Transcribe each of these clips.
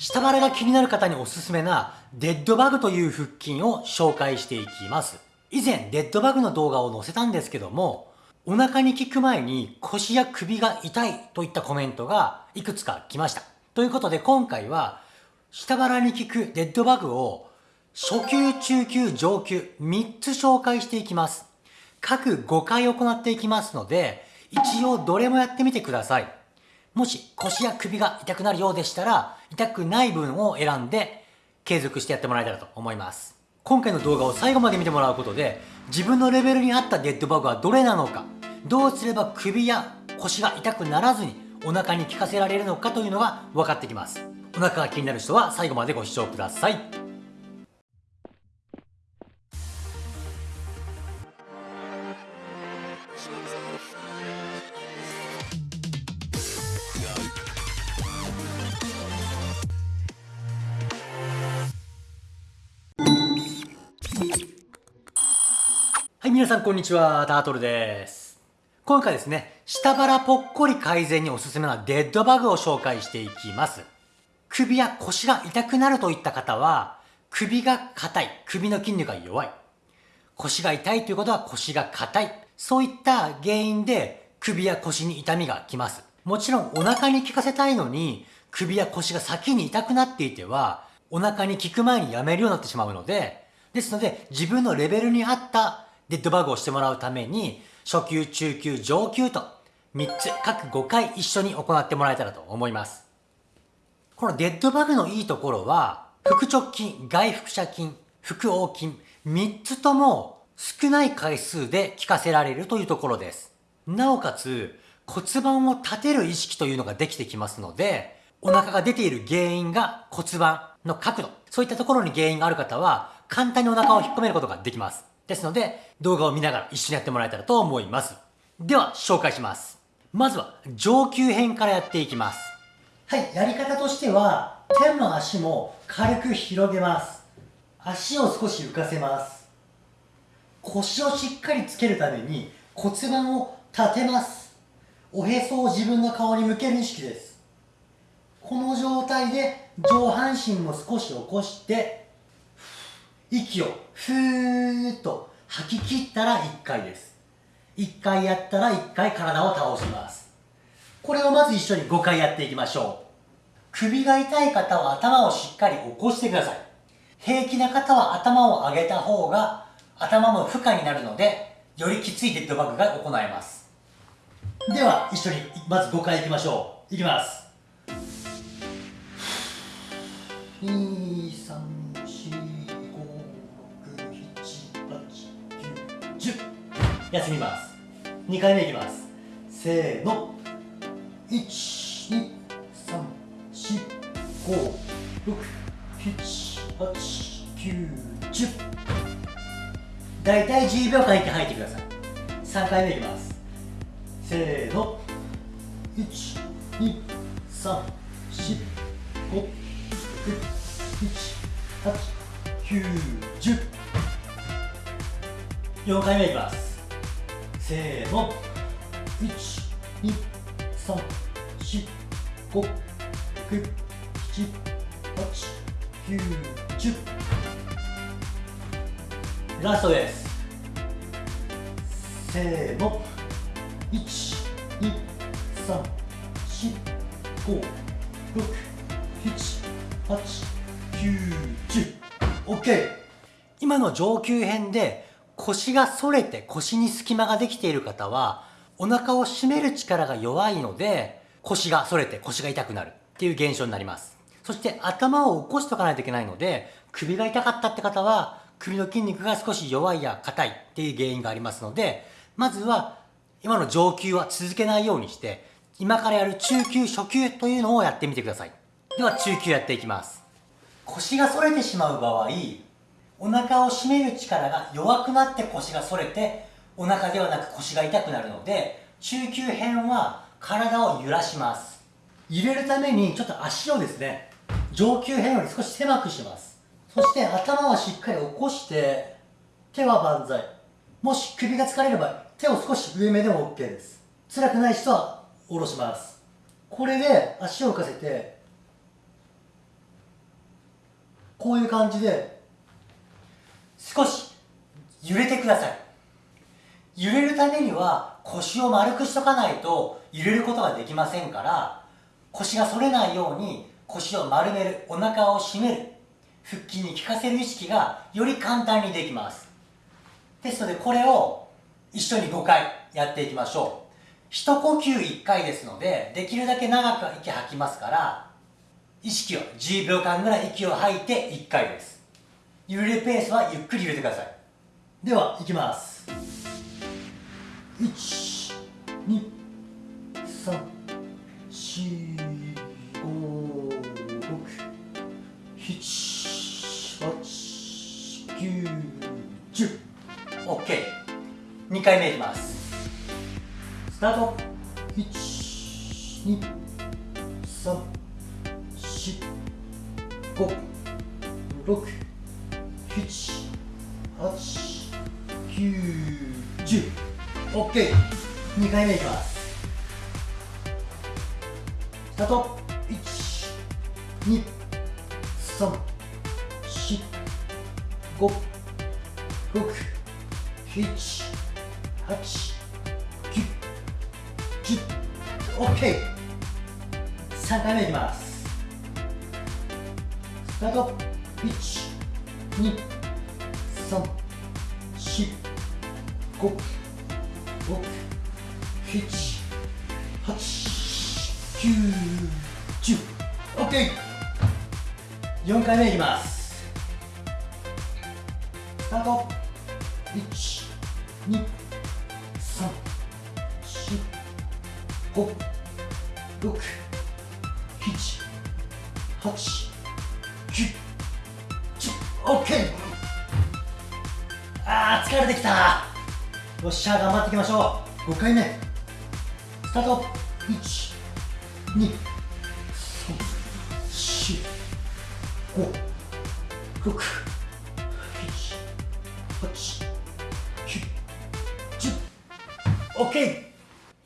下腹が気になる方におすすめなデッドバグという腹筋を紹介していきます。以前デッドバグの動画を載せたんですけども、お腹に効く前に腰や首が痛いといったコメントがいくつか来ました。ということで今回は下腹に効くデッドバグを初級、中級、上級3つ紹介していきます。各5回行っていきますので、一応どれもやってみてください。もし腰や首が痛くなるようでしたら、痛くない分を選んで継続してやってもらえたらと思います。今回の動画を最後まで見てもらうことで、自分のレベルに合ったデッドバグはどれなのか、どうすれば首や腰が痛くならずにお腹に効かせられるのかというのが分かってきます。お腹が気になる人は最後までご視聴ください。い、皆さんこんにちは、タートルです。今回ですね、下腹ぽっこり改善におすすめなデッドバグを紹介していきます。首や腰が痛くなるといった方は、首が硬い、首の筋肉が弱い。腰が痛いということは腰が硬い。そういった原因で首や腰に痛みがきます。もちろんお腹に効かせたいのに、首や腰が先に痛くなっていては、お腹に効く前にやめるようになってしまうので、ですので自分のレベルに合ったデッドバグをしてもらうために、初級、中級、上級と3つ各5回一緒に行ってもらえたらと思います。このデッドバグのいいところは、腹直筋、外腹斜筋、腹横筋、3つとも少ない回数で効かせられるというところです。なおかつ、骨盤を立てる意識というのができてきますので、お腹が出ている原因が骨盤の角度、そういったところに原因がある方は、簡単にお腹を引っ込めることができます。ですので、動画を見ながら一緒にやってもらえたらと思います。では、紹介します。まずは、上級編からやっていきます。はい、やり方としては、手も足も軽く広げます。足を少し浮かせます。腰をしっかりつけるために骨盤を立てます。おへそを自分の顔に向ける意識です。この状態で上半身も少し起こして息をふーっと吐き切ったら1回です。1回やったら1回体を倒します。これをまず一緒に5回やっていきましょう。首が痛い方は頭をしっかり起こしてください。平気な方は頭を上げた方が頭も負荷になるので、よりきついデッドバッグが行えます。では、一緒にまず5回いきましょう。いきます。2、3、休みます。2回目いきます。せーの。1 2 3 4 5 6 7 8 9 10大体10秒間息吐いてください。3回目いきます。せーの。1 2 3 4 5 6 7 8 9 10 4回目いきます。せーの。12345678910ラストです。せーの。12345678910 OK 今の上級編で腰が反れて腰に隙間ができている方は、お腹を締める力が弱いので、腰が反れて腰が痛くなるっていう現象になります。そして頭を起こしとかないといけないので、首が痛かったって方は、首の筋肉が少し弱いや硬いっていう原因がありますので、まずは今の上級は続けないようにして、今からやる中級、初級というのをやってみてください。では中級やっていきます。腰が反れてしまう場合、お腹を締める力が弱くなって腰が反れてお腹ではなく腰が痛くなるので中級編は体を揺らします。入れるためにちょっと足をですね上級編より少し狭くします。そして頭はしっかり起こして手は万歳。もし首が疲れれば手を少し上目でも OK です。辛くない人は下ろします。これで足を浮かせてこういう感じで少し揺れてください。揺れるためには腰を丸くしとかないと揺れることができませんから腰が反れないように腰を丸めるお腹を締める腹筋に効かせる意識がより簡単にできます。ですのでこれを一緒に5回やっていきましょう。一呼吸1回ですのでできるだけ長く息吐きますから意識を10秒間ぐらい息を吐いて1回です。揺れるペースはゆっくり揺れてください。ではいきます。1 2 3 4 5 6 7 8 9 10 OK2 回目いきます。スタート。1234567 2 3 4 5 6 7 8 9 10 OK2 回目いきます。スタート。1 2 3 4 5 6 7 8 9 10 OK3 回目いきます。スタート。1 2 3 4 5 6 7 8 9 10 OK4 回目いきます。スタート。1 2 3 4 5 6 7 8あー疲れてきた。よっしゃ頑張っていきましょう。5回目。スタート。1 2 3 4 5 6 7 8 9 10 OK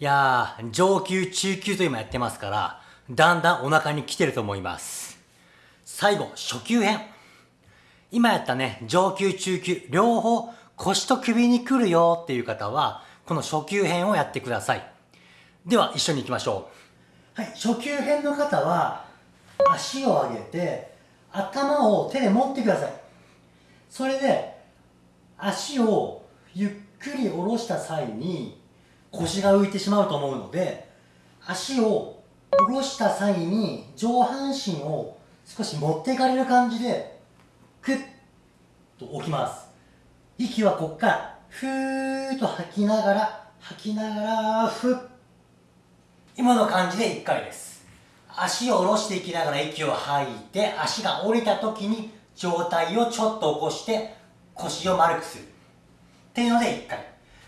いやー上級中級と今やってますからだんだんお腹に来てると思います。最後初級編。今やったね上級中級両方腰と首に来るよっていう方はこの初級編をやってください。では一緒に行きましょう。はい初級編の方は足を上げて頭を手で持ってください。それで足をゆっくり下ろした際に腰が浮いてしまうと思うので足を下ろした際に上半身を少し持っていかれる感じでクッと置きます。息はこっからふーっと吐きながら吐きながらふっ今の感じで1回です。足を下ろしていきながら息を吐いて足が降りた時に上体をちょっと起こして腰を丸くする。っていうので1回。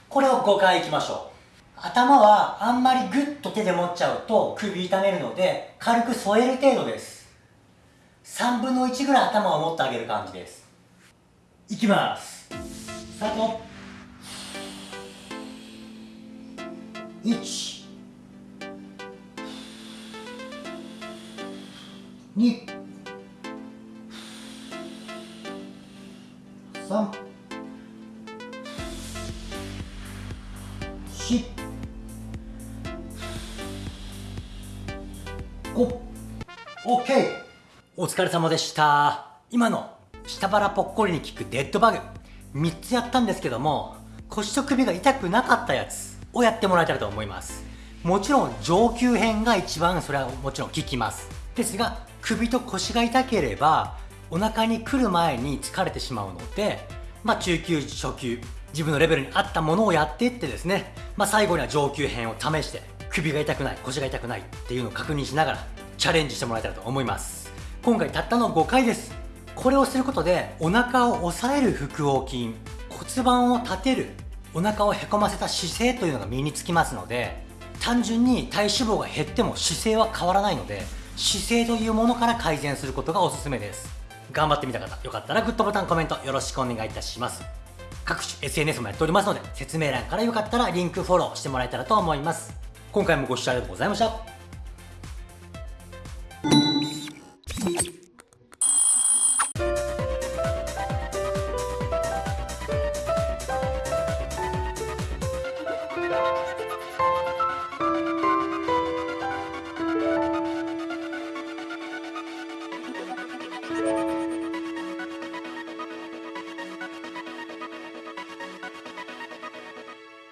これを5回いきましょう。頭はあんまりグッと手で持っちゃうと首痛めるので軽く添える程度です。3分の1ぐらい頭を持ってあげる感じです。いきます。スタート。1 2 3 4 5 OK お疲れ様でした。今の下腹ぽっこりに効くデッドバグ。3つやったんですけども腰と首が痛くなかったやつをやってもらえたらと思います。もちろん上級編が一番それはもちろん効きます。ですが首と腰が痛ければお腹に来る前に疲れてしまうのでまあ中級初級自分のレベルに合ったものをやっていってですね、まあ、最後には上級編を試して首が痛くない腰が痛くないっていうのを確認しながらチャレンジしてもらえたらと思います。今回たったの5回です。これをすることでお腹を押さえる腹横筋骨盤を立てるお腹をへこませた姿勢というのが身につきますので単純に体脂肪が減っても姿勢は変わらないので姿勢というものから改善することがおすすめです。頑張ってみた方よかったらグッドボタンコメントよろしくお願いいたします。各種 SNS もやっておりますので説明欄からよかったらリンクフォローしてもらえたらと思います。今回もご視聴ありがとうございました。